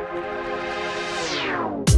you